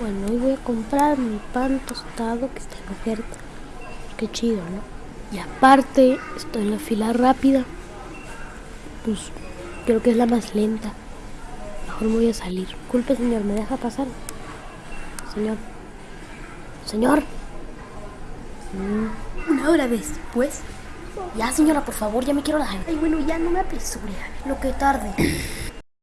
Bueno, hoy voy a comprar mi pan tostado que está en oferta. Qué chido, ¿no? Y aparte, estoy en la fila rápida. Pues creo que es la más lenta. Mejor me voy a salir. Culpe, señor, ¿me deja pasar? Señor. Señor. Mm. Una hora después. Ya, señora, por favor, ya me quiero dejar. Ay, bueno, ya no me apresure. Lo que tarde.